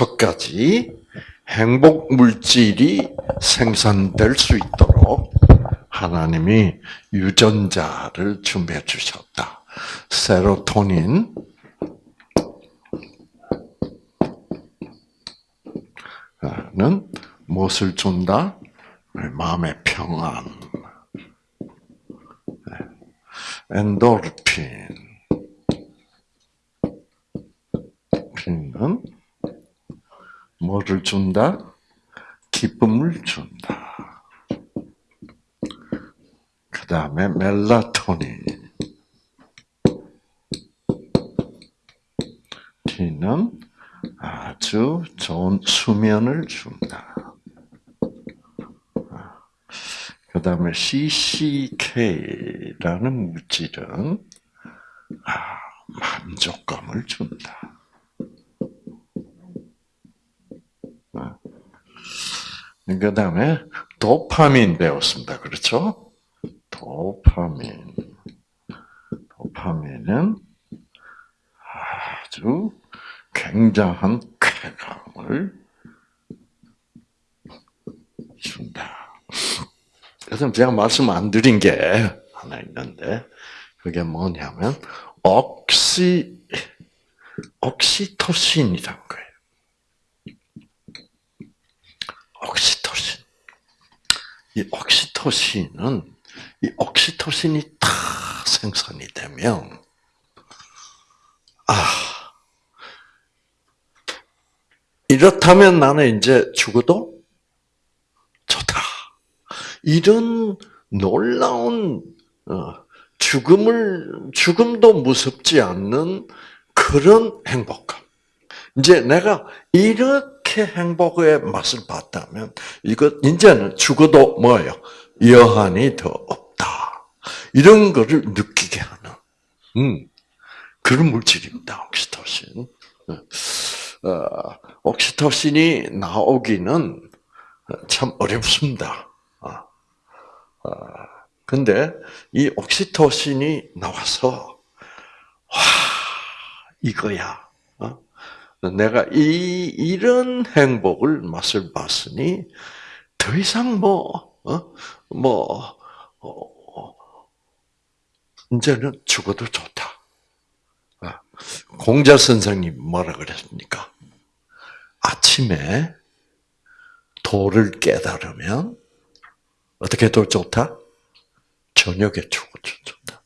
다섯 가지 행복 물질이 생산될 수 있도록 하나님이 유전자를 준비해 주셨다. 세로토닌, 는 무엇을 준다? 마음의 평안. 엔도르핀. 핀은 뭐를 준다? 기쁨을 준다. 그 다음에 멜라토닌. T는 아주 좋은 수면을 준다. 그 다음에 CCK라는 물질은 아, 만족감을 준다. 그 다음에 도파민 배웠습니다. 그렇죠? 도파민. 도파민은 아주 굉장한 쾌감을 준다. 그래서 제가 말씀 안 드린 게 하나 있는데, 그게 뭐냐면, 옥시, 옥시토신이란 거예요. 옥시토신. 이 옥시토신은, 이 옥시토신이 다 생산이 되면, 아, 이렇다면 나는 이제 죽어도 좋다. 이런 놀라운 어, 죽음을 죽음도 무섭지 않는 그런 행복감. 이제 내가 이렇게 행복의 맛을 봤다면 이거 이제는 죽어도 뭐예요? 여한이 더 없다. 이런 거를 느끼게 하는 음, 그런 물질입니다. 옥시토신. 어, 옥시토신이 나오기는 참 어렵습니다. 어, 근데 이 옥시토신이 나와서 와 이거야. 어? 내가 이 이런 행복을 맛을 봤으니 더 이상 뭐 어? 뭐 어, 이제는 죽어도 좋다. 공자 선생님 뭐라 그랬습니까? 아침에 도를 깨달으면 어떻게 더 좋다? 저녁에 죽어도 좋다.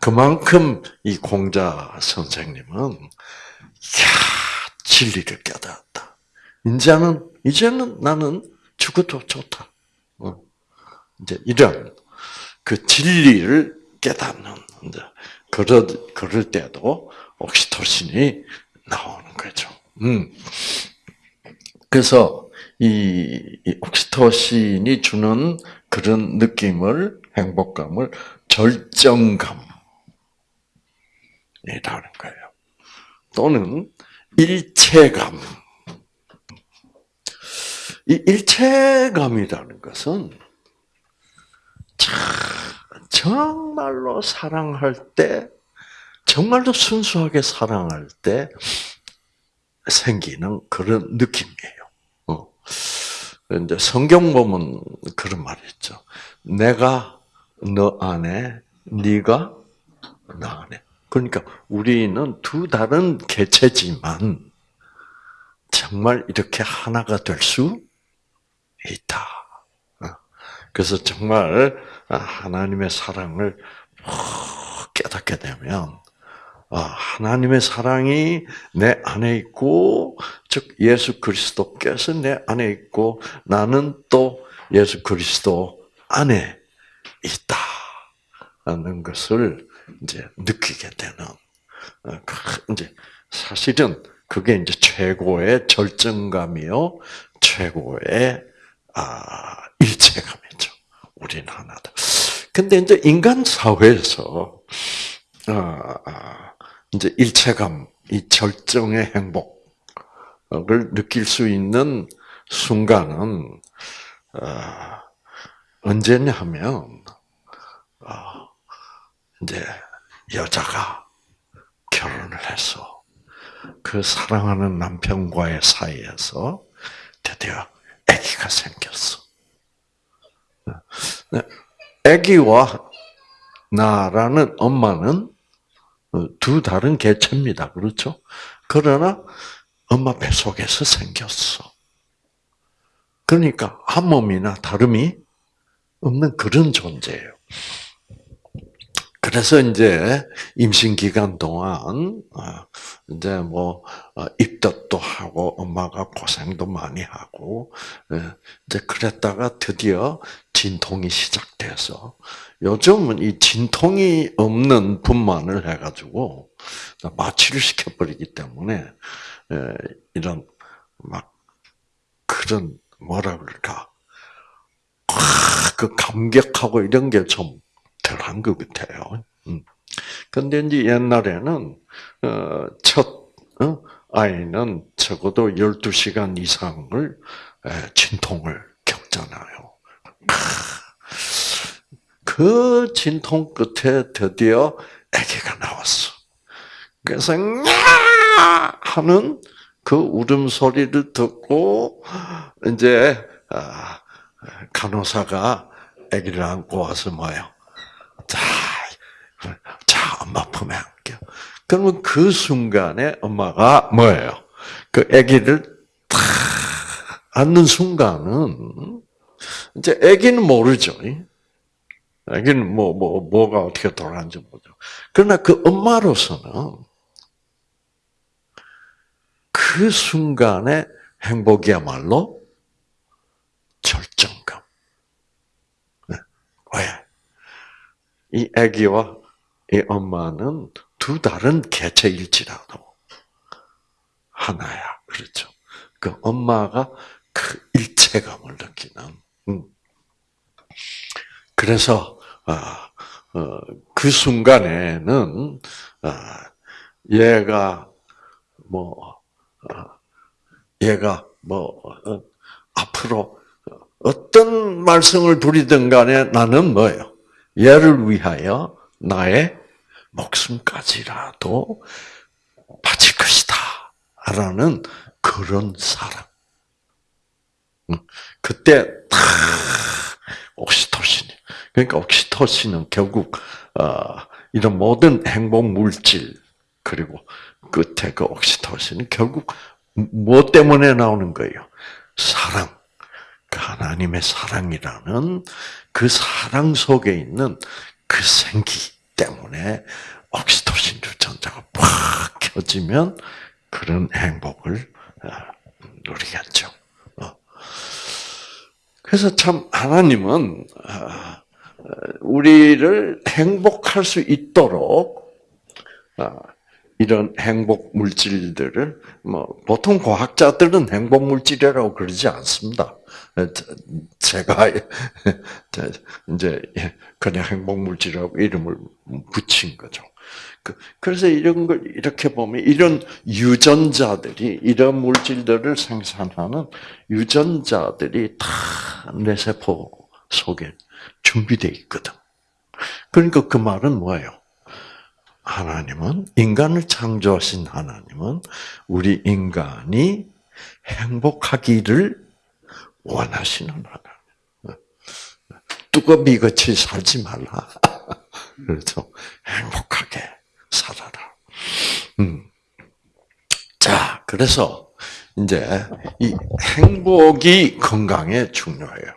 그만큼 이 공자 선생님은 야 진리를 깨달았다. 이제는 이제는 나는 죽어도 좋다. 어. 이제 이런 그 진리를 깨닫는 그럴 그럴 때도 옥시토신이 나오는 거죠. 음. 그래서 이, 이 옥시토신이 주는 그런 느낌을 행복감을 절정감이라는 거예요. 또는 일체감. 이 일체감이라는 것은 정말로 사랑할 때, 정말로 순수하게 사랑할 때 생기는 그런 느낌이에요. 어. 이제 성경 보면 그런 말이 있죠. 내가 너 안에, 네가 나 안에. 그러니까 우리는 두 다른 개체지만 정말 이렇게 하나가 될 수 있다. 어. 그래서 정말 하나님의 사랑을 깨닫게 되면 아, 하나님의 사랑이 내 안에 있고, 즉 예수 그리스도께서 내 안에 있고, 나는 또 예수 그리스도 안에 있다는 것을 이제 느끼게 되는 어, 그 이제 사실은 그게 이제 최고의 절정감이요, 최고의 아, 일체감이죠. 우리는 하나다. 근데 이제 인간 사회에서 아, 아, 이제 일체감, 이 절정의 행복을 느낄 수 있는 순간은 어, 언제냐 하면 어, 이제 여자가 결혼을 해서 그 사랑하는 남편과의 사이에서 드디어 아기가 생겼어. 네. 아기와 나라는 엄마는 두 다른 개체입니다. 그렇죠? 그러나 엄마 뱃속에서 생겼어. 그러니까 한 몸이나 다름이 없는 그런 존재예요. 그래서 이제 임신 기간 동안 어, 이제 뭐 어, 입덧도 하고 엄마가 고생도 많이 하고 예, 이제 그랬다가 드디어 진통이 시작돼서 요즘은 이 진통이 없는 분만을 해가지고 마취를 시켜버리기 때문에 예, 이런 막 그런 뭐라 그럴까? 그 감격하고 이런 게좀 덜한 것 같아요. 음. 근데 이제 옛날에는 어, 첫 어, 아이는 적어도 12시간 이상을 진통을 겪잖아요. 그 진통 끝에 드디어 아기가 나왔어. 그래서 하는 그 울음소리를 듣고 이제 아, 간호사가 아기를 안고 와서 뭐요? 자, 자, 엄마 품에 안겨. 그러면 그 순간에 엄마가 뭐예요? 그 아기를 탁 안는 순간은 이제 아기는 모르죠. 아기는 뭐, 뭐, 뭐가 어떻게 돌아가는지 모르죠. 그러나 그 엄마로서는 그 순간의 행복이야말로 절정감. 네. 왜? 이 아기와 이 엄마는 두 다른 개체일지라도 하나야. 그렇죠. 그 엄마가 그 일체감을 느끼는. 음. 그래서 아, 어, 그 순간에는 아, 얘가 뭐 어, 얘가 뭐 어, 앞으로 어떤 말썽을 부리든 간에 나는 뭐예요? 얘를 위하여 나의 목숨까지라도 바칠 것이다. 라는 그런 사랑. 그때 다 옥시토신이. 그러니까 옥시토신은 결국 어, 이런 모든 행복 물질 그리고 끝에 그 옥시토신은 결국 무엇 때문에 나오는 거예요? 사랑. 그 하나님의 사랑이라는 그 사랑 속에 있는 그 생기 때문에 옥시토신 유전자가 팍 켜지면 그런 행복을 어, 누리겠죠. 어. 그래서 참 하나님은 어, 우리를 행복할 수 있도록 이런 행복 물질들을 뭐 보통 과학자들은 행복 물질이라고 그러지 않습니다. 제가 이제 그냥 행복 물질이라고 이름을 붙인 거죠. 그, 그래서 이런 걸 이렇게 보면 이런 유전자들이 이런 물질들을 생산하는 유전자들이 다 내 세포 속에 준비되어 있거든. 그러니까 그 말은 뭐예요? 하나님은 인간을 창조하신 하나님은 우리 인간이 행복하기를 원하시는 하나님. 뚜껑이 같이 살지 말라. 그렇죠. 행복하게 살아라. 음. 자, 그래서 이제 이 행복이 건강에 중요해요.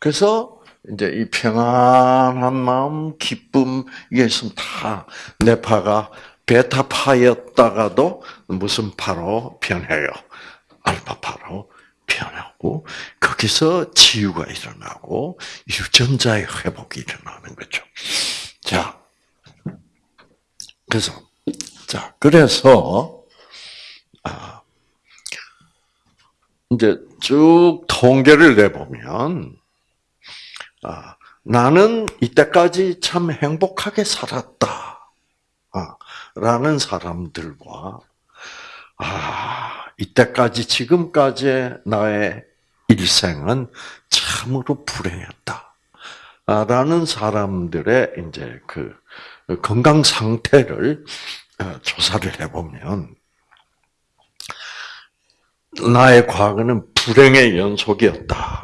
그래서 이제 이 평안한 마음, 기쁨 이게 있으면 다 뇌파가 베타파였다가도 무슨 파로 변해요? 알파파로 변하고 거기서 치유가 일어나고 유전자의 회복이 일어나는 거죠. 자, 그래서 자 그래서 아, 이제 쭉 통계를 내보면 아, 나는 이때까지 참 행복하게 살았다. 아, 라는 사람들과 아, 이때까지 지금까지 나의 일생은 참으로 불행했다. 라는 사람들의 이제 그 건강 상태를 어, 조사를 해보면 나의 과거는 불행의 연속이었다.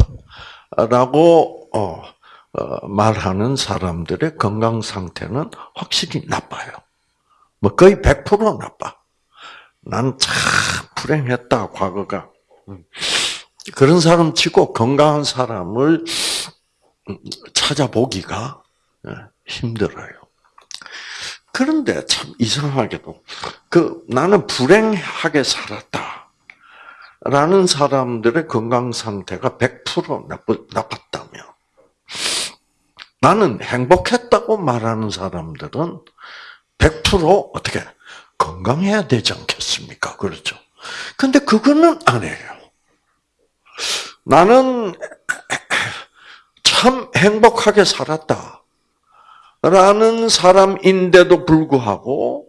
라고, 어, 어, 말하는 사람들의 건강 상태는 확실히 나빠요. 뭐 거의 100% 나빠. 난 참 불행했다, 과거가. 그런 사람 치고 건강한 사람을 찾아보기가 예, 힘들어요. 그런데 참 이상하게도 그 나는 불행하게 살았다. 라는 사람들의 건강 상태가 100% 나쁘, 나빴다면 나는 행복했다고 말하는 사람들은 100% 어떻게 건강해야 되지 않겠습니까? 그렇죠. 근데 그거는 아니에요. 나는 참 행복하게 살았다. 라는 사람인데도 불구하고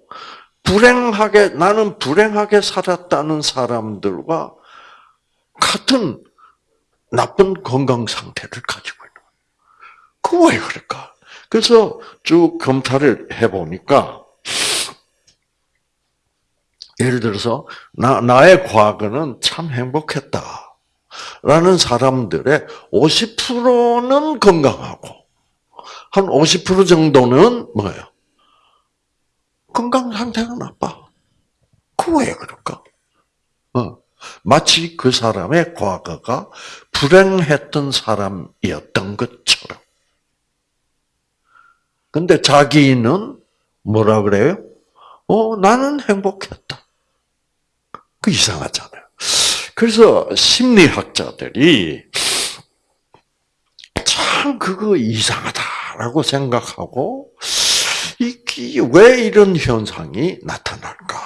불행하게 나는 불행하게 살았다는 사람들과 같은 나쁜 건강 상태를 가지고 있는 거예요. 그왜 그럴까? 그래서 쭉 검사를 해보니까 예를 들어서 나, 나의 과거는 참 행복했다. 라는 사람들의 50%는 건강하고 한 50% 정도는 뭐예요? 건강 상태가 나빠. 그 왜 그럴까? 어. 마치 그 사람의 과거가 불행했던 사람이었던 것처럼. 근데 자기는 뭐라 그래요? 어, 나는 행복했다. 그 이상하잖아요. 그래서 심리학자들이 참 그거 이상하다라고 생각하고 이게 왜 이런 현상이 나타날까?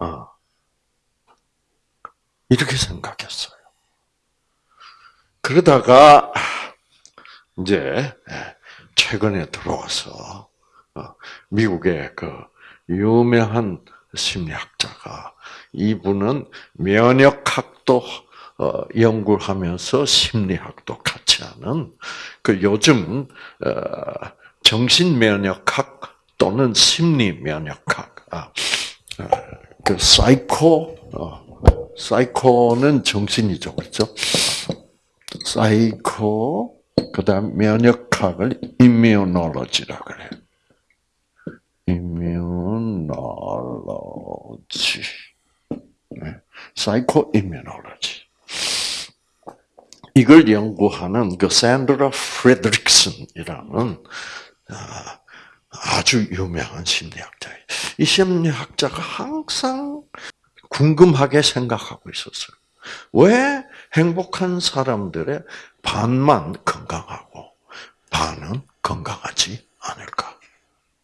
어. 이렇게 생각했어요. 그러다가 이제 최근에 들어와서 어, 미국의 그 유명한 심리학자가 이분은 면역학도 어, 연구를 하면서 심리학도 같이 하는 그 요즘 어, 정신 면역학 또는 심리 면역학 아, 그 사이코 사이코는 정신이죠, 그렇죠? 사이코 그 다음 면역학을 immunology라 그래요. immunology. 네. psycho immunology. 이걸 연구하는 그 샌드라 프레드릭슨이라는 아, 아주 유명한 심리학자예요. 이 심리학자가 항상 궁금하게 생각하고 있었어요. 왜 행복한 사람들의 반만 건강하고 반은 건강하지 않을까?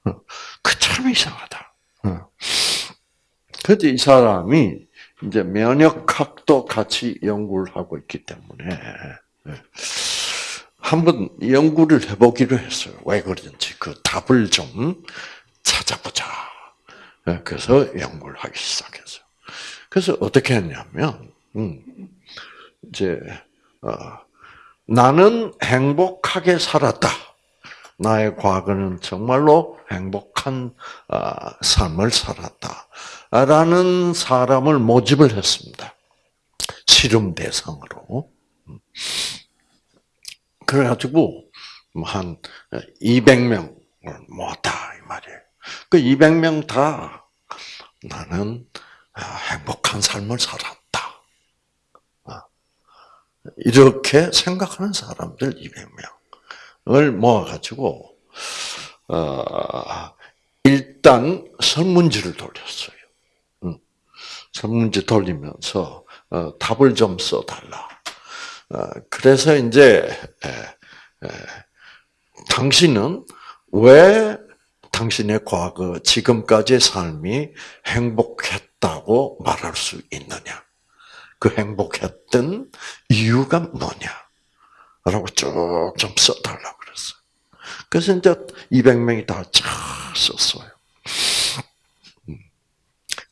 어, 그참 이상하다. 어. 그래서 이 사람이 이제 면역학도 같이 연구를 하고 있기 때문에 예. 한번 연구를 해보기로 했어요. 왜 그런지 그 답을 좀 찾아보자. 예, 그래서 연구를 하기 시작했어요. 그래서 어떻게 했냐면, 음, 이제 어, 나는 행복하게 살았다. 나의 과거는 정말로 행복한 어, 삶을 살았다. 라는 사람을 모집을 했습니다. 실험 대상으로. 그래가지고, 뭐한 200명을 모았다, 이 말이에요. 그 200명 다 나는 행복한 삶을 살았다. 이렇게 생각하는 사람들 200명을 모아가지고, 어, 일단 설문지를 돌렸어요. 설문지 돌리면서 어, 답을 좀 써달라. 어, 그래서 이제 당신은 왜 당신의 과거, 지금까지의 삶이 행복했 다고 말할 수 있느냐? 그 행복했던 이유가 뭐냐? 라고 쭉 좀 써달라고 그랬어요. 그래서 이제 200명이 다쫙 썼어요.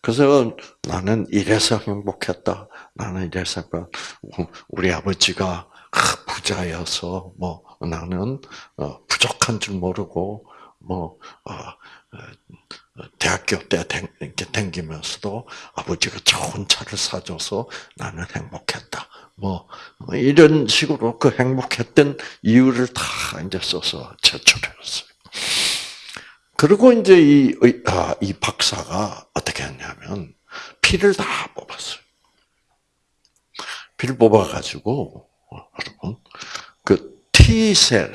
그래서 나는 이래서 행복했다. 나는 이래서 우리 아버지가 부자여서 뭐 나는 어, 부족한 줄 모르고 뭐 어, 대학교 때 댕기면서도 아버지가 좋은 차를 사줘서 나는 행복했다. 뭐, 뭐 이런 식으로 그 행복했던 이유를 다 이제 써서 제출했어요. 그리고 이제 이, 아, 이 박사가 어떻게 했냐면 피를 다 뽑았어요. 피를 뽑아가지고 여러분 그 T셀,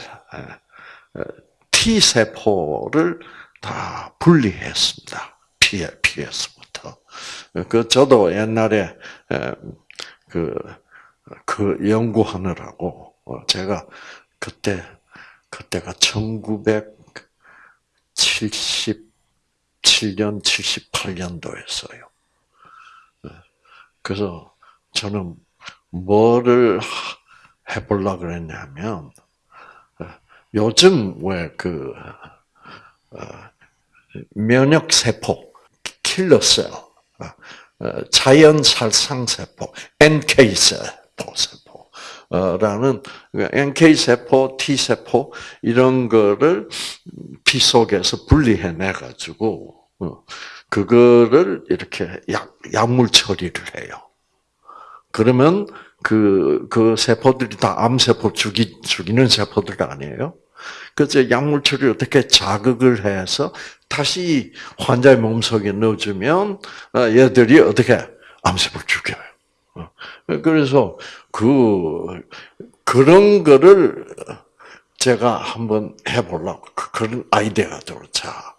T 세포를 다 분리했습니다. 피 피에서부터. 그 저도 옛날에 그, 그 연구하느라고 어, 제가 그때 그때가 1977년 78년도였어요. 그래서 저는 뭐를 해보려 그랬냐면 요즘 왜그 어, 면역 세포, 킬러 셀, 어, 어, 자연 살상 세포, NK 세포 세포라는 NK 세포, T 세포 이런 거를 피 속에서 분리해내 가지고 그거를 이렇게 약 약물 처리를 해요. 그러면 그, 그 세포들이 다 암세포 죽이, 죽이는 세포들 아니에요? 그래서 약물 처리 어떻게 자극을 해서 다시 환자의 몸속에 넣어주면 어, 얘들이 어떻게 암세포를 죽여요. 어. 그래서 그 그런 거를 제가 한번 해보려고 그, 그런 아이디어가 들었자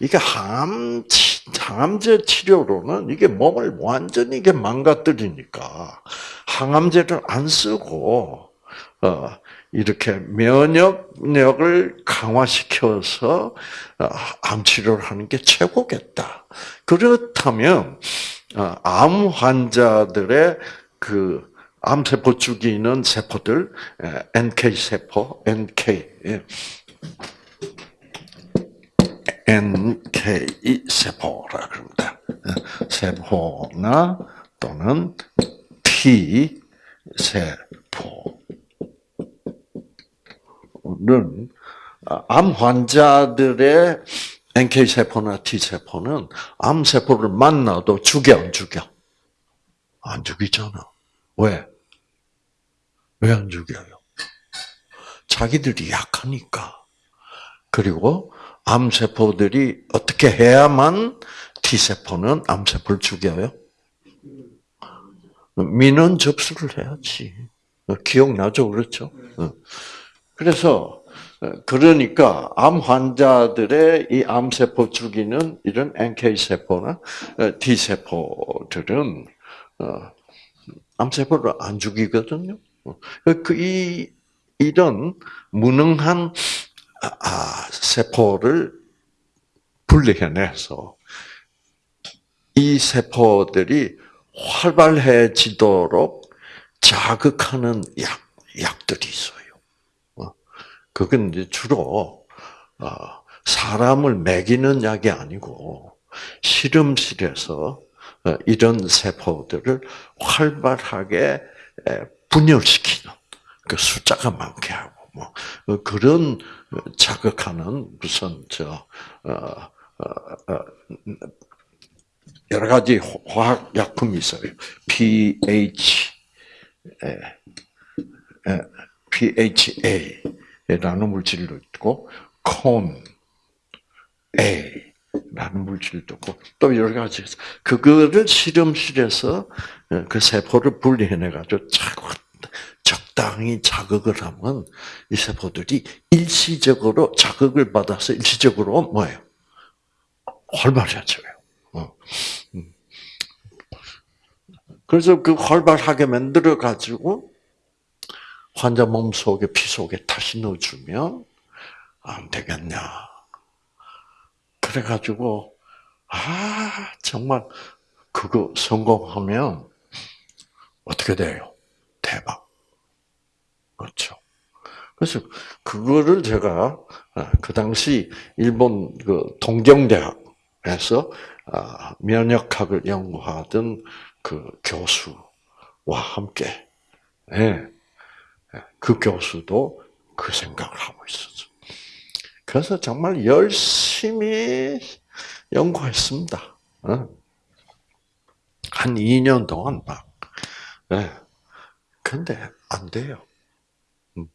이게 항암 항암제 치료로는 이게 몸을 완전히 이게 망가뜨리니까 항암제를 안 쓰고 어, 이렇게 면역력을 강화시켜서 어, 암 치료를 하는 게 최고겠다. 그렇다면 어, 암 환자들의 그 암세포 죽이는 세포들, NK 세포, NK, NK 세포라 그럽니다. 세포나 또는 T 세포. 는 아, 암 환자들의 NK 세포나 T 세포는 암 세포를 만나도 죽여 안 죽여? 안 죽이잖아. 왜? 왜 안 죽여요? 자기들이 약하니까. 그리고 암 세포들이 어떻게 해야만 T 세포는 암 세포를 죽여요? 민원 접수를 해야지. 기억나죠? 그렇죠? 그래서 어, 그러니까 암 환자들의 이 암세포 죽이는 이런 NK 세포나 어, 어, 암세포를 안 죽이거든요. 그 이 이런 무능한 아, 아, 세포를 분리해내서 이 세포들이 활발해지도록 자극하는 약 약들이 있어요. 그건 이제 주로 어, 사람을 먹이는 약이 아니고 실험실에서 어, 이런 세포들을 활발하게 분열시키는 그 숫자가 많게 하고 뭐 어, 그런 자극하는 무슨 저 여러 가지 화학 약품이 있어요. pH, PHA 라는 물질도 있고 콘 A라는 물질도 있고 또 여러 가지 그거를 실험실에서 어, 그 세포를 분리해내 가지고 적당히 자극을 하면 이 세포들이 일시적으로 자극을 받아서 일시적으로 뭐예요? 활발해져요. 어. 음. 그래서 그 활발하게 만들어 가지고 환자 몸 속에 피 속에 다시 넣어주면 안 되겠냐. 그래가지고 아 정말 그거 성공하면 어떻게 돼요? 대박. 그렇죠. 그래서 그거를 제가 아, 그 당시 일본 그 동경대학에서 아, 면역학을 연구하던 그 교수와 함께 예, 그 교수도 그 생각을 하고 있었어. 그래서 정말 열심히 연구했습니다. 어? 한 2년 동안 막. 네. 근데 안 돼요. 음.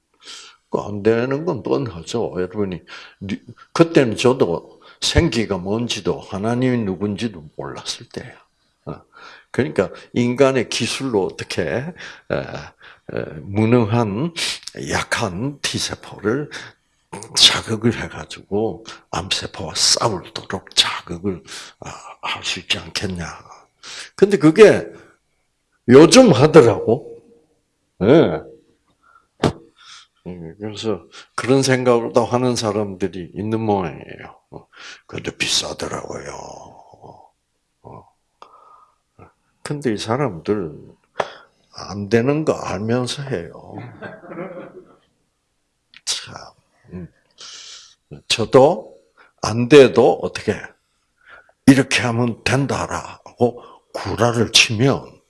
그안 되는 건 뻔하죠. 여러분이 그때는 저도 생기가 뭔지도 하나님이 누군지도 몰랐을 때예요. 어. 그러니까 인간의 기술로 어떻게 무능한 약한 T 세포를 자극을 해가지고 암세포와 싸울도록 자극을 아, 할수 있지 않겠냐. 근데 그게 요즘 하더라고. 네. 그래서 그런 생각을도 하는 사람들이 있는 모양이에요. 어, 근데 비싸더라고요. 어. 근데 이 사람들 안 되는 거 알면서 해요. 참. 음. 저도 안 돼도 어떻게 이렇게 하면 된다라고 구라를 치면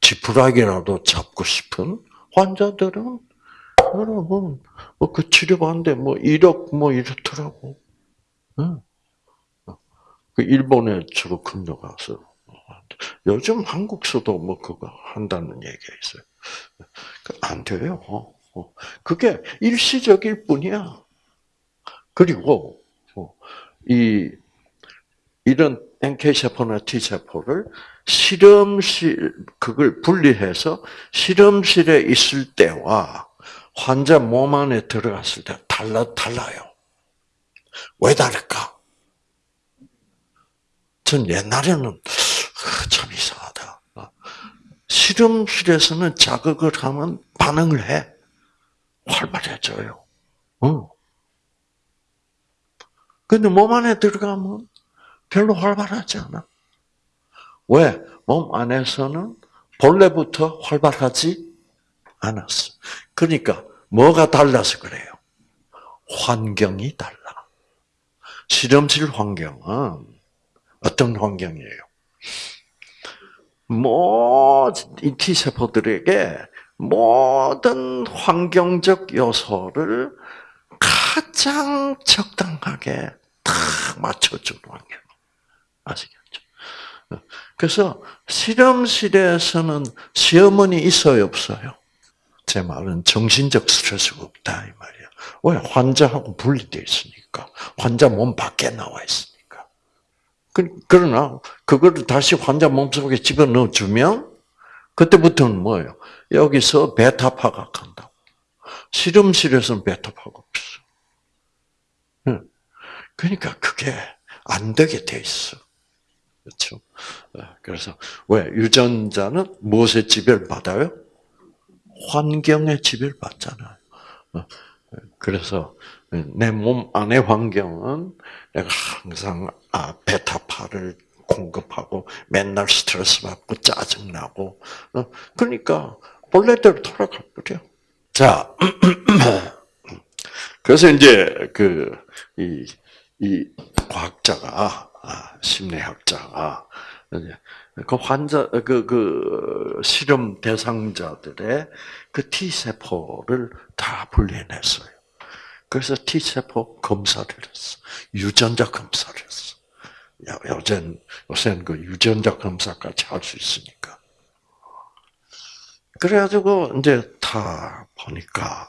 지푸라기라도 잡고 싶은 환자들은 여러분 뭐그 치료받는데 뭐 1억 뭐 이렇더라고. 응. 그 일본에 주로 근무가서 요즘 한국서도 뭐 그거 한다는 얘기가 있어요. 안 돼요. 그게 일시적일 뿐이야. 그리고 이 이런 NK 세포나 T 세포를 실험실 그걸 분리해서 실험실에 있을 때와 환자 몸 안에 들어갔을 때 달라 달라요. 왜 다를까? 전 옛날에는 참 이상하다. 실험실에서는 자극을 하면 반응을 해. 활발해져요. 어. 근데 몸 안에 들어가면 별로 활발하지 않아. 왜? 몸 안에서는 본래부터 활발하지 않았어. 그러니까 뭐가 달라서 그래요? 환경이 달라. 실험실 환경은 어떤 환경이에요? 모든 T세포들에게 모든 환경적 요소를 가장 적당하게 딱 맞춰주는 환경. 아시겠죠? 그래서 실험실에서는 시어머니 있어요, 없어요? 제 말은 정신적 스트레스가 없다, 이 말이야. 왜? 환자하고 분리되어 있으니까. 환자 몸 밖에 나와 있으니까. 그, 그러나, 그거를 다시 환자 몸 속에 집어넣어 주면, 그때부터는 뭐예요? 여기서 베타파가 간다. 실험실에서는 베타파가 없어. 그러니까 그게 안 되게 돼 있어. 그렇죠? 그래서 왜 유전자는 무엇에 지배를 받아요? 환경에 지배를 받잖아요. 어, 그래서 내 몸 안의 환경은 내가 항상 아, 베타파를 공급하고 맨날 스트레스 받고 짜증 나고 어, 그러니까 본래대로 돌아갈 거요. 자, 그래서 이제 그이 이 과학자가 아, 심리학자가 그 환자 그, 그 실험 대상자들의 그 T 세포를 다 분리해냈어요. 그래서 T 세포 검사를 했어. 유전자 검사를 했어. 요즘 요새는 그 유전자 검사까지 할 수 있으니까. 그래가지고 이제 다 보니까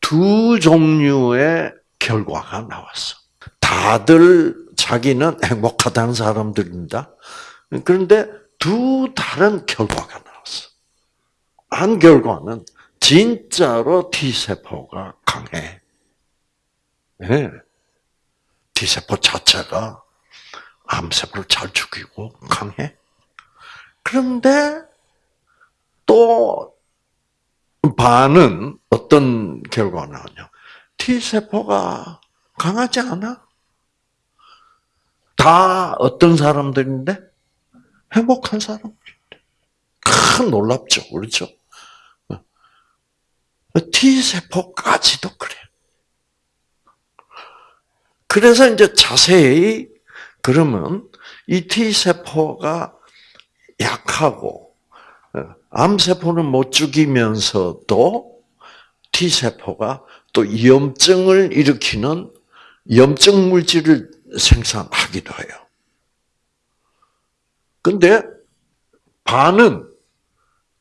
두 종류의 결과가 나왔어. 다들 자기는 행복하다는 사람들입니다. 그런데 두 다른 결과가 나왔어. 한 결과는 진짜로 T세포가 강해. 네. T세포 자체가 암세포를 잘 죽이고 강해. 그런데 또 반은 어떤 결과가 나오냐. T세포가 강하지 않아? 다 어떤 사람들인데? 행복한 사람들인데. 큰 놀랍죠. 그렇죠? T세포까지도 그래. 그래서 이제 자세히, 그러면 이 T세포가 약하고, 암세포는 못 죽이면서도 T세포가 또 염증을 일으키는 염증 물질을 생산하기도 해요. 근데 반은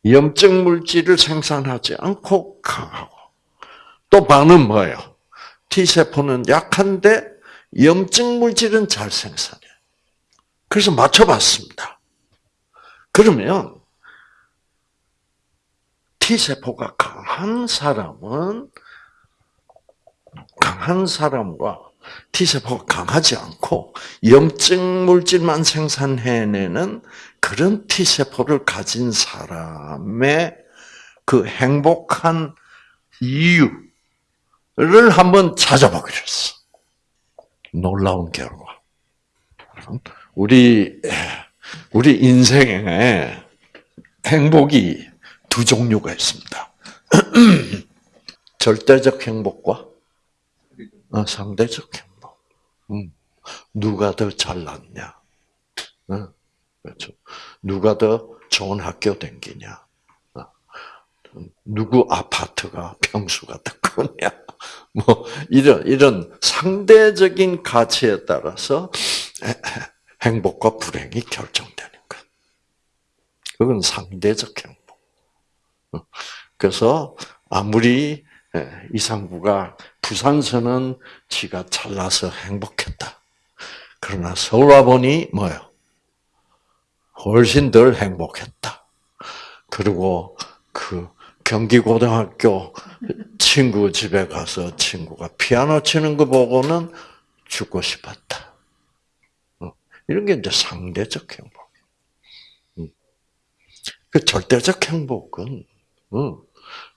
염증 물질을 생산하지 않고 강하고 또 반은 뭐예요? T세포는 약한데 염증 물질은 잘 생산해. 그래서 맞춰봤습니다. 그러면 T세포가 강한 사람은 강한 사람과 T세포가 강하지 않고 염증 물질만 생산해내는 그런 T세포를 가진 사람의 그 행복한 이유를 한번 찾아보기로 했어. 놀라운 결과. 우리, 우리 인생에 행복이 두 종류가 있습니다. 절대적 행복과 어, 상대적 행복. 음. 누가 더 잘났냐? 어, 그렇죠. 누가 더 좋은 학교 댕기냐? 어, 누구 아파트가 평수가 더 크냐? 뭐 이런 이런 상대적인 가치에 따라서 행복과 불행이 결정되는 것. 그건 상대적 행복. 그래서 아무리 이상구가 부산서는 지가 잘나서 행복했다. 그러나 서울 와보니 뭐요? 훨씬 덜 행복했다. 그리고 그 경기고등학교 친구 집에 가서 친구가 피아노 치는 거 보고는 죽고 싶었다. 어, 이런 게 이제 상대적 행복. 음. 그 절대적 행복은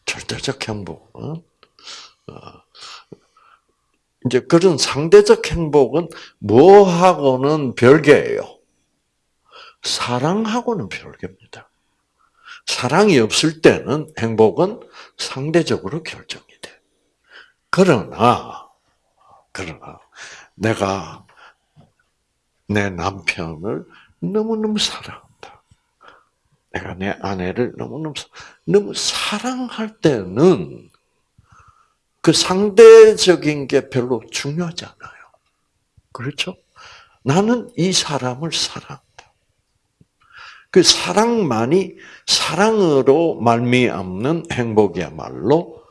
절대적 행복은 어, 이제 그런 상대적 행복은 뭐하고는 별개예요. 사랑하고는 별개입니다. 사랑이 없을 때는 행복은 상대적으로 결정이 돼. 그러나, 그러나, 내가 내 남편을 너무너무 사랑한다. 내가 내 아내를 너무너무, 너무 사랑할 때는 그 상대적인 게 별로 중요하지 않아요. 그렇죠? 나는 이 사람을 사랑한다. 그 사랑만이 사랑으로 말미암는 행복이야말로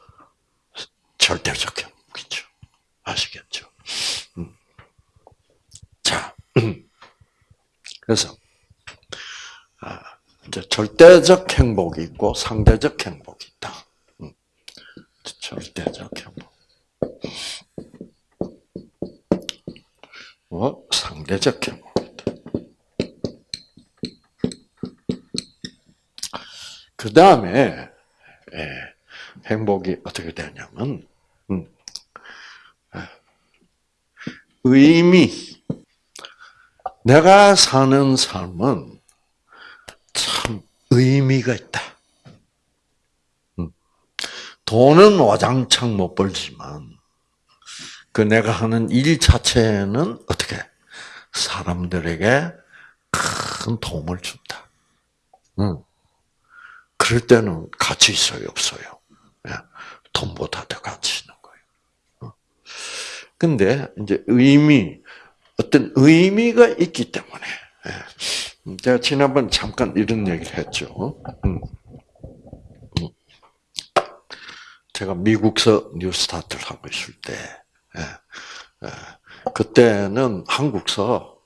절대적 행복이죠. 아시겠죠? 음. 자, 그래서 아, 이제 절대적 행복이 있고 상대적 행복이 있다. 절대적 행복. 어? 상대적 행복 그 다음에 예, 행복이 어떻게 되냐면 음, 예, 의미. 내가 사는 삶은 참 의미가 있다. 돈은 와장창 못 벌지만 그 내가 하는 일 자체는 어떻게 사람들에게 큰 도움을 준다. 응. 그럴 때는 가치 있어요, 없어요? 예. 돈보다 더 가치 있는 거예요. 근데 이제 의미, 어떤 의미가 있기 때문에 예. 제가 지난번 잠깐 이런 얘기를 했죠. 제가 미국서 뉴스타트를 하고 있을 때, 예, 예, 그때는 한국서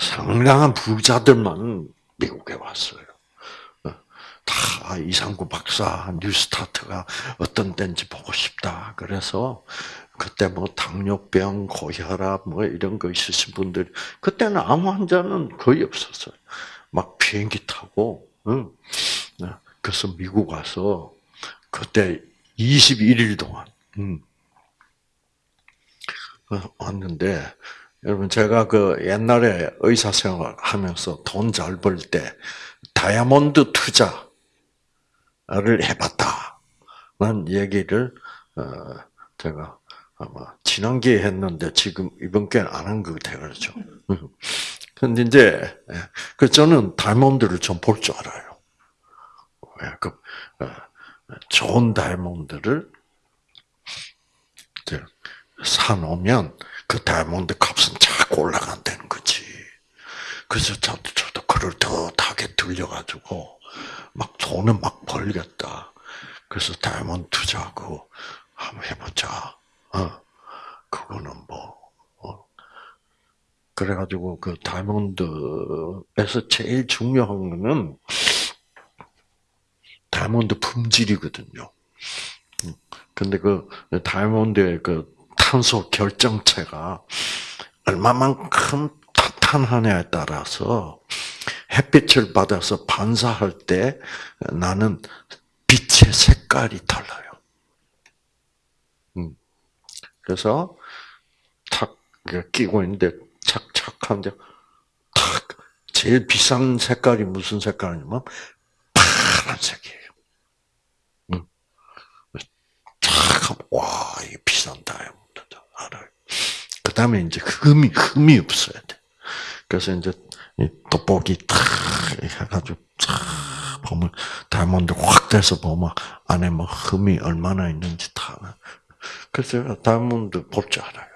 상당한 부자들만 미국에 왔어요. 어, 다 이상구 박사 뉴스타트가 어떤 데인지 보고 싶다. 그래서 그때 뭐 당뇨병, 고혈압 뭐 이런 거 있으신 분들 그때는 암 환자는 거의 없었어요. 막 비행기 타고 응. 어, 그래서 미국 와서 그때 21일 동안 음. 어, 왔는데 여러분 제가 그 옛날에 의사 생활 하면서 돈 잘 벌 때 다이아몬드 투자 를 해봤다는 얘기를 어, 제가 아마 지난 기회에 했는데 지금 이번 기회는 안 한 것 같아요, 그렇죠? 음. 근데 이제 예, 그 저는 다이아몬드를 좀 볼 줄 알아요. 그 좋은 다이몬드를 사놓으면 그 다이아몬드 값은 자꾸 올라간다는 거지. 그래서 저도, 저도 그를 더하게 들려가지고 막 돈을 막 벌겠다. 그래서 다이아몬드 투자하고 한번 해보자. 어, 그거는 뭐, 어. 그래가지고 그 다이아몬드에서 제일 중요한 거는 다이아몬드 품질이거든요. 음, 근데 그 다이아몬드의 그 탄소 결정체가 얼마만큼 탄탄하냐에 따라서 햇빛을 받아서 반사할 때 나는 빛의 색깔이 달라요. 음. 그래서 탁 끼고 있는데 착착한데 탁 제일 비싼 색깔이 무슨 색깔이냐면 파란색이에요. 음. 탁 와, 이게 비싼 다이아몬드다 알아요. 그 다음에 이제 흠이 흠이 없어야 돼. 그래서 이제 돋보기 탁 해가지고 탁 보면 다이아몬드 확 돼서 보면 안에 뭐 흠이 얼마나 있는지 다. 그래서 제가 다이아몬드 볼 줄 알아요.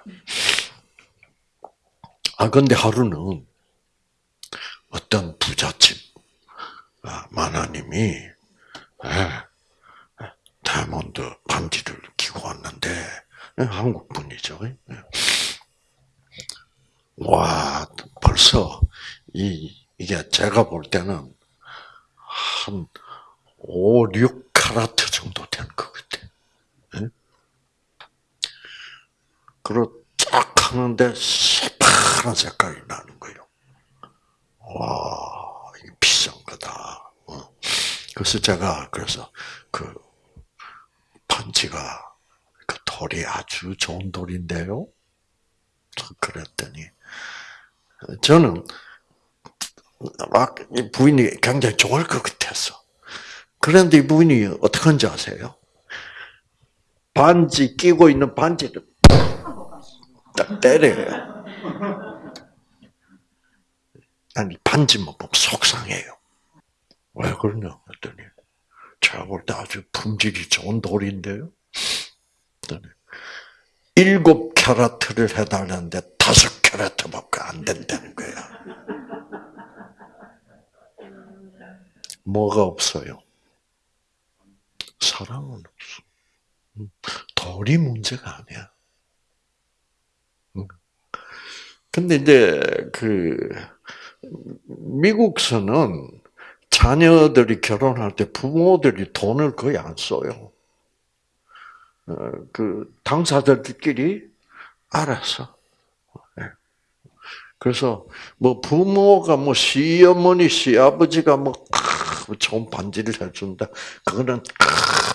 아 근데 하루는 어떤 부잣집 아, 마나님이 예, 다이아몬드 반지를 끼고 왔는데 예, 한국 분이죠. 예. 와 벌써 이 이게 제가 볼 때는 한 5, 6카라트 정도 될것 같아. 예? 그리고 쫙 하는데 새파란 색깔이 나는 거예요. 와, 이게 비싼 거다. 어. 그래서 제가 그래서 그 반지가 그 돌이 아주 좋은 돌인데요. 그랬더니 저는 막 부인이 굉장히 좋을 것 같았어. 그런데 이 부인이 어떻게 한지 아세요? 반지 끼고 있는 반지를 딱 때려요. 아니 반지만 보면 속상해요. 왜 그러냐 했더니 제가 볼 때 아주 품질이 좋은 돌인데요. 일곱 캐럿을 해달라는데 다섯 캐럿밖에 안 된다는 거야. 뭐가 없어요? 사랑은 없어. 음, 돌이 문제가 아니야. 음. 근데 이제 그 미국서는 자녀들이 결혼할 때 부모들이 돈을 거의 안 써요. 어, 그 당사자들끼리 알아서. 예. 그래서 뭐 부모가 뭐 시어머니 시아버지가 뭐 좋은 반지를 해준다. 그거는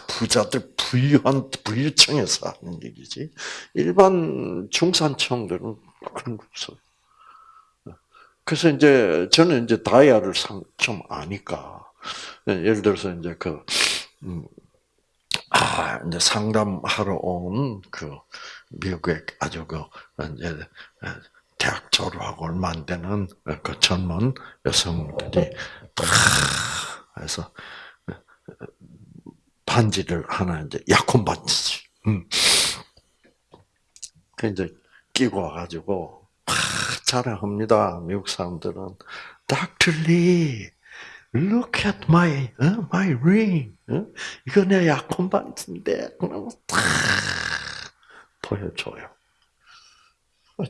부자들 부유한 부유층에서 하는 얘기지. 일반 중산층들은 그런 거 없어요. 그래서 이제 저는 이제 다이아를 좀 아니까 예를 들어서 이제 그 음, 아, 이제 상담하러 온 그 미국의 아주 그 이제 대학 졸업하고 얼마 안 되는 그 젊은 여성들이 해서 반지를 하나 이제 약혼 반지지. 음. 그 이제 끼고 와가지고 자랑합니다. 미국 사람들은 Dr. Lee, look at my uh, my ring. 어? 이거 내 약혼 반지인데 그러면 탁 보여줘요.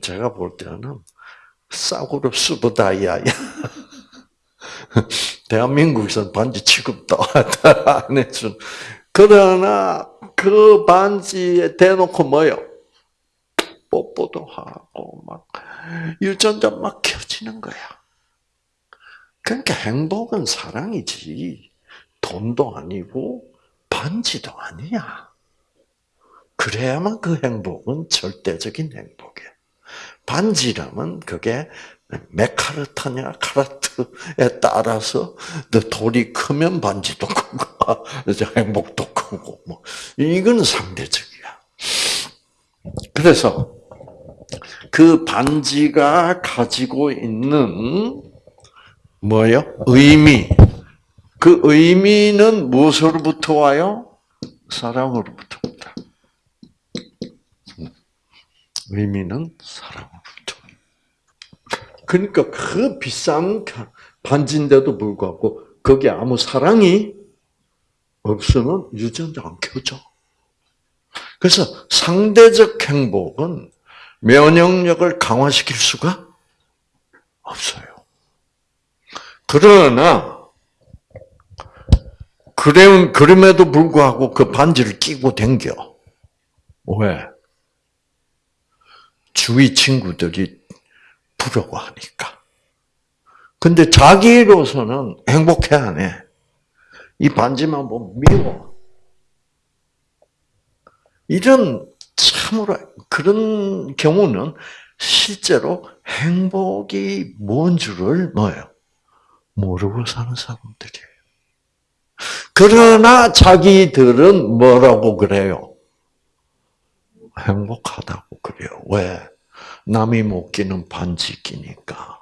제가 볼 때는 싸구려 수보다이야. 대한민국에서는 반지 취급도 안 해준. 그러나 그 반지에 대놓고 뭐요? 뽀뽀도 하고 막 유전자 막 켜지는 거야. 그러니까 행복은 사랑이지 돈도 아니고 반지도 아니야. 그래야만 그 행복은 절대적인 행복이야. 반지라면 그게 몇 카르트냐 카라트에 따라서 돌이 크면 반지도 크고 행복도 크고 뭐 이건 상대적이야. 그래서 그 반지가 가지고 있는 뭐요? 의미. 그 의미는 무엇으로부터 와요? 사랑으로부터 온다. 의미는 사랑으로부터. 그러니까 그 비싼 반지인데도 불구하고 거기에 아무 사랑이 없으면 유전자 안 켜져. 그래서 상대적 행복은 면역력을 강화시킬 수가 없어요. 그러나 그래, 그럼에도 불구하고 그 반지를 끼고 댕겨. 왜? 주위 친구들이 부러워하니까. 근데 자기로서는 행복해 안 해. 이 반지만 보면 미워. 이런 참으로 그런 경우는 실제로 행복이 뭔 줄을 뭐예요? 모르고 사는 사람들이에요. 그러나 자기들은 뭐라고 그래요? 행복하다고 그래요. 왜? 남이 못 끼는 반지 끼니까.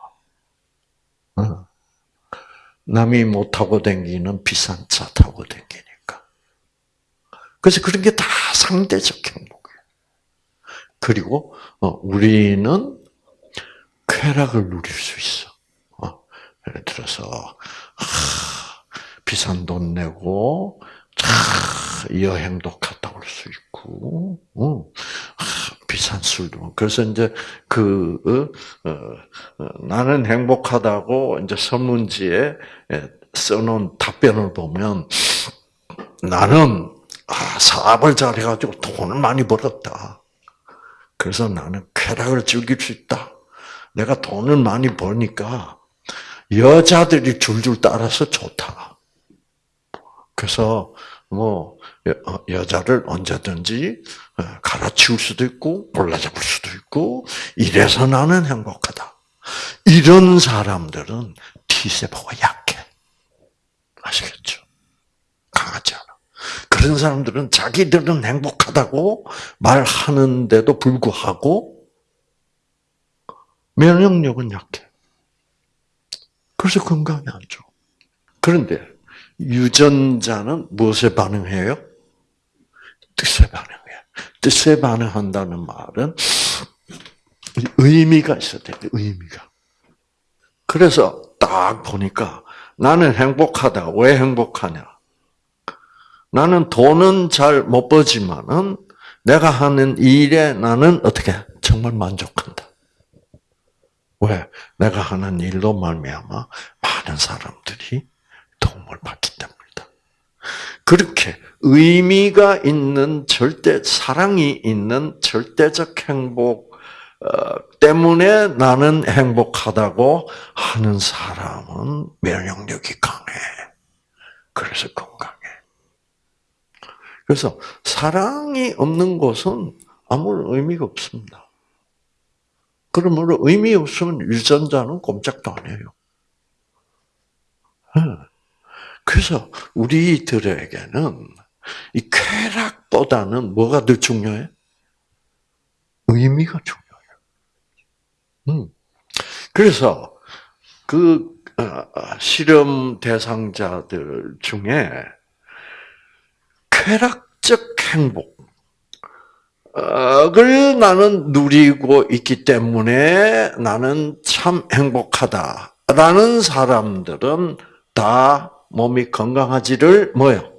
남이 못 타고 다니는 비싼 차 타고 다니니까. 그래서 그런 게 다 상대적 행복이에요. 그리고 어, 우리는 쾌락을 누릴 수 있어. 어, 예를 들어서 비싼 돈 내고 여행도 갔다 올 수 있고, 어, 비싼 술도. 그래서 이제 그 어, 어, 나는 행복하다고 이제 설문지에 예, 써놓은 답변을 보면 나는 아, 사업을 잘해가지고 돈을 많이 벌었다. 그래서 나는 쾌락을 즐길 수 있다. 내가 돈을 많이 버니까 여자들이 줄줄 따라서 좋다. 그래서 뭐 어, 여자를 언제든지 어, 갈아치울 수도 있고 골라잡을 수도 있고 이래서 나는 행복하다. 이런 사람들은 T세포가 약해. 아시겠죠? 강하지 않아. 그런 사람들은 자기들은 행복하다고 말하는데도 불구하고 면역력은 약해. 그래서 건강이 안 좋아. 그런데 유전자는 무엇에 반응해요? 뜻에 반응해요. 뜻에 반응한다는 말은 의미가 있어야 돼. 의미가. 그래서 딱 보니까 나는 행복하다. 왜 행복하냐? 나는 돈은 잘 못 버지만은 내가 하는 일에 나는 어떻게 정말 만족한다. 왜? 내가 하는 일로 말미암아 많은 사람들이 도움을 받기 때문이다. 그렇게 의미가 있는 절대 사랑이 있는 절대적 행복 어, 때문에 나는 행복하다고 하는 사람은 면역력이 강해. 그래서 건강해. 그래서 사랑이 없는 곳은 아무런 의미가 없습니다. 그러므로 의미 없으면 유전자는 꼼짝도 안 해요. 그래서 우리들에게는 이 쾌락보다는 뭐가 더 중요해? 의미가 중요해요. 음. 그래서 그 어, 어, 실험 대상자들 중에 쾌락적 행복을 나는 누리고 있기 때문에 나는 참 행복하다라는 사람들은 다 몸이 건강하지를 뭐요?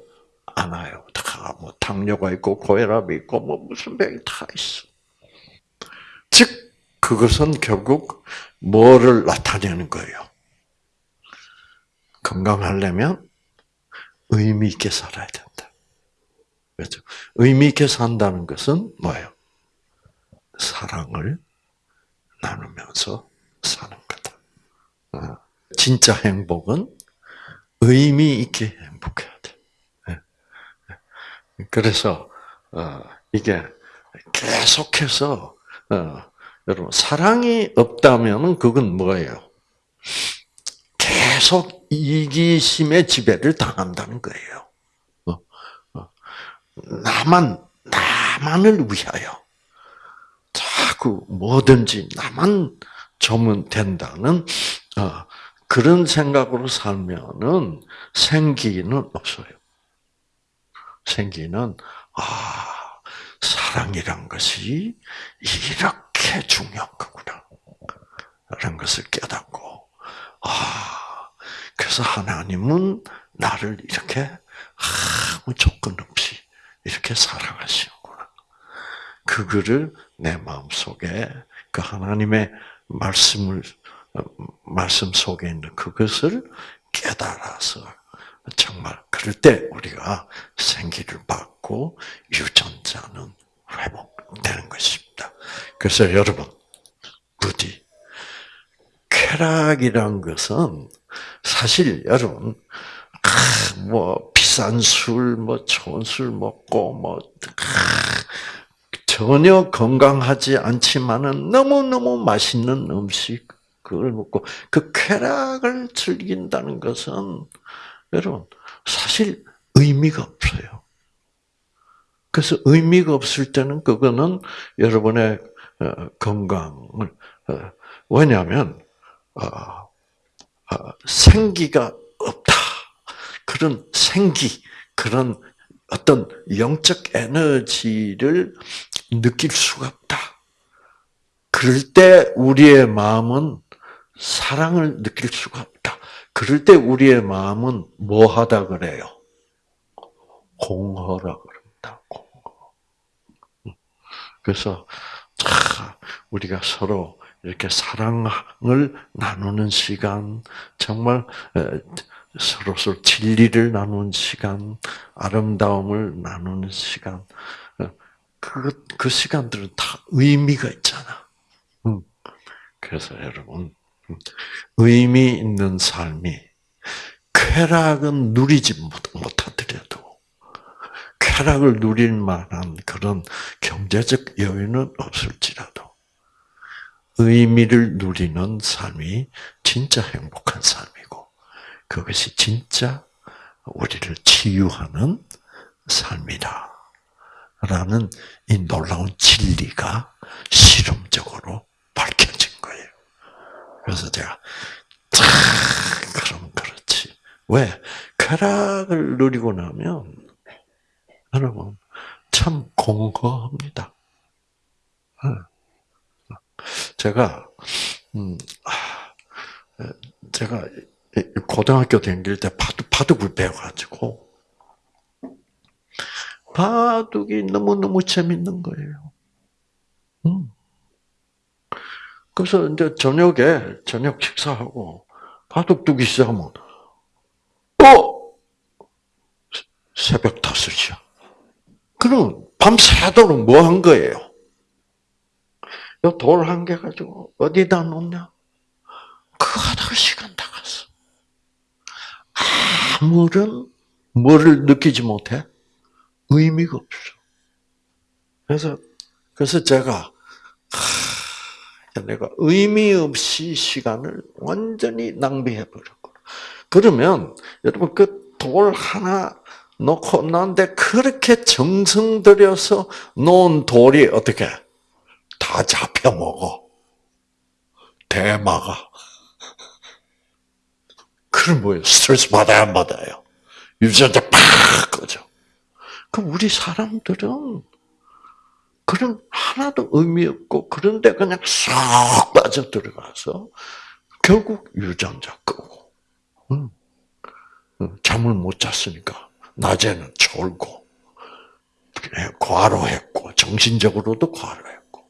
않아요. 다 뭐 당뇨가 있고 고혈압이 있고 뭐 무슨 병이 다 있어. 즉 그것은 결국 뭐를 나타내는 거예요? 건강하려면 의미 있게 살아야 된다. 그렇죠? 의미 있게 산다는 것은 뭐예요? 사랑을 나누면서 사는 거다. 어, 진짜 행복은 의미 있게 행복해야 돼. 예. 예. 그래서 어, 이게 계속해서 어, 여러분 사랑이 없다면 그건 뭐예요? 계속 이기심의 지배를 당한다는 거예요. 나만 나만을 위하여 자꾸 뭐든지 나만 좀 된다는 그런 생각으로 살면은 생기는 없어요. 생기는 아 사랑이란 것이 이렇게 중요한 거구나. 라는 것을 깨닫고, 아, 그래서 하나님은 나를 이렇게 아무 조건 없이 이렇게 사랑하시는구나. 그거를 내 마음 속에 그 하나님의 말씀을 말씀 속에 있는 그것을 깨달아서 정말 그럴 때 우리가 생기를 받고 유전자는 회복되는 것입니다. 그래서 여러분 부디 쾌락이란 것은 사실 여러분 뭐 비싼 술, 뭐 좋은 술 먹고 뭐 전혀 건강하지 않지만은 너무 너무 맛있는 음식 그걸 먹고 그 쾌락을 즐긴다는 것은 여러분 사실 의미가 없어요. 그래서 의미가 없을 때는 그거는 여러분의 어, 건강을 어, 왜냐하면 어, 생기가 없다. 그런 생기, 그런 어떤 영적 에너지를 느낄 수가 없다. 그럴 때 우리의 마음은 사랑을 느낄 수가 없다. 그럴 때 우리의 마음은 뭐 하다 그래요? 공허라 그런다. 공허. 그래서 우리가 서로 이렇게 사랑을 나누는 시간, 정말 서로 서로 진리를 나누는 시간, 아름다움을 나누는 시간, 그, 그 시간들은 다 의미가 있잖아. 그래서 여러분, 의미 있는 삶이 쾌락은 누리지 못하더라도 쾌락을 누릴 만한 그런 경제적 여유는 없을지라도 의미를 누리는 삶이 진짜 행복한 삶이고 그것이 진짜 우리를 치유하는 삶이다. 라는 이 놀라운 진리가 실험적으로. 그래서 제가, 참, 그럼 그렇지. 왜? 쾌락을 누리고 나면, 여러분, 참 공허합니다. 제가, 음, 제가 고등학교 다닐 때 바둑, 바둑을 배워가지고, 바둑이 너무너무 재밌는 거예요. 음. 그래서 이제 저녁에, 저녁 식사하고, 바둑 두기 시작하면, 어! 새벽 다섯이야. 그럼 밤새도록 뭐 한 거예요? 돌 한 개 가지고 어디다 놓냐? 그거 하다가 시간 다 갔어. 아무런 뭐를 느끼지 못해? 의미가 없어. 그래서, 그래서 제가, 하, 내가 의미 없이 시간을 완전히 낭비해버렸고. 그러면, 여러분, 그 돌 하나 놓고 나한테 그렇게 정성 들여서 놓은 돌이 어떻게, 다 잡혀먹어. 대마가. 그럼 뭐예요? 스트레스 받아야 안 받아요? 유전자 팍 꺼져. 그 우리 사람들은 그런 하나도 의미 없고 그런데 그냥 쏙 빠져 들어가서 결국 유전자 끄고 응. 잠을 못 잤으니까 낮에는 졸고 과로했고 정신적으로도 과로했고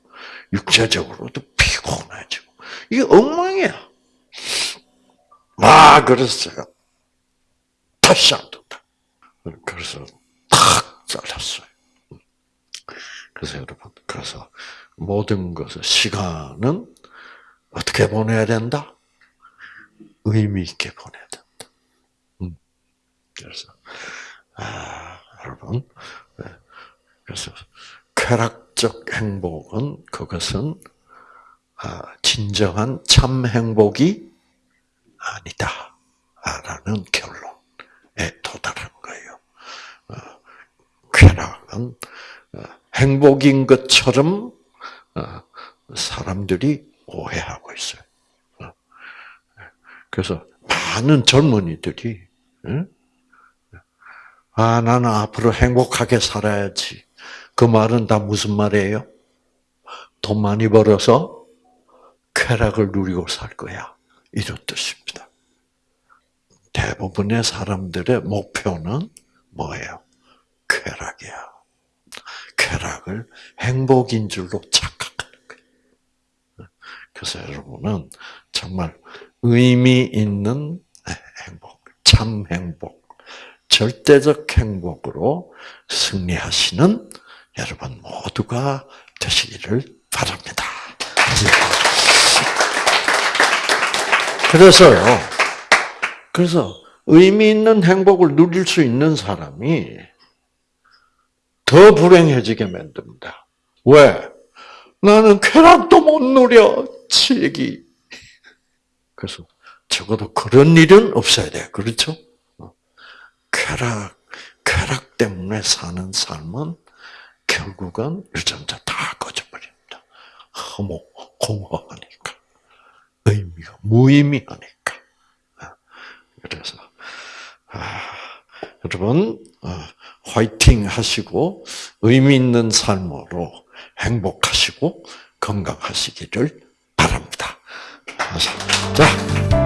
육체적으로도 피곤해지고 이게 엉망이야. 막 그랬어요. 다시 안 된다. 그래서 잘랐어요. 그래서 여러분, 그래서 모든 것을 시간은 어떻게 보내야 된다? 의미 있게 보내야 된다. 음. 그래서 아, 여러분, 네. 그래서 쾌락적 행복은 그것은 아, 진정한 참 행복이 아니다 라는 결론에 도달한 거예요. 쾌락은 어, 행복인 것처럼 어, 사람들이 오해하고 있어요. 어. 그래서 많은 젊은이들이 아 나는 앞으로 행복하게 살아야지. 그 말은 다 무슨 말이에요? 돈 많이 벌어서 쾌락을 누리고 살 거야. 이런 뜻입니다. 대부분의 사람들의 목표는 뭐예요? 쾌락이야. 쾌락을 행복인 줄로 착각하는 거예요. 그래서 여러분은 정말 의미 있는 행복, 참 행복, 절대적 행복으로 승리하시는 여러분 모두가 되시기를 바랍니다. 그래서요, 그래서 의미 있는 행복을 누릴 수 있는 사람이 더 불행해지게 만듭니다. 왜? 나는 쾌락도 못 누려, 치기. 그래서 적어도 그런 일은 없어야 돼. 그렇죠? 쾌락, 쾌락 때문에 사는 삶은 결국은 유전자 다 꺼져버립니다. 허무, 공허하니까. 의미가, 무의미하니까. 그래서, 아, 여러분, 어, 화이팅 하시고, 의미 있는 삶으로 행복하시고, 건강하시기를 바랍니다. 자,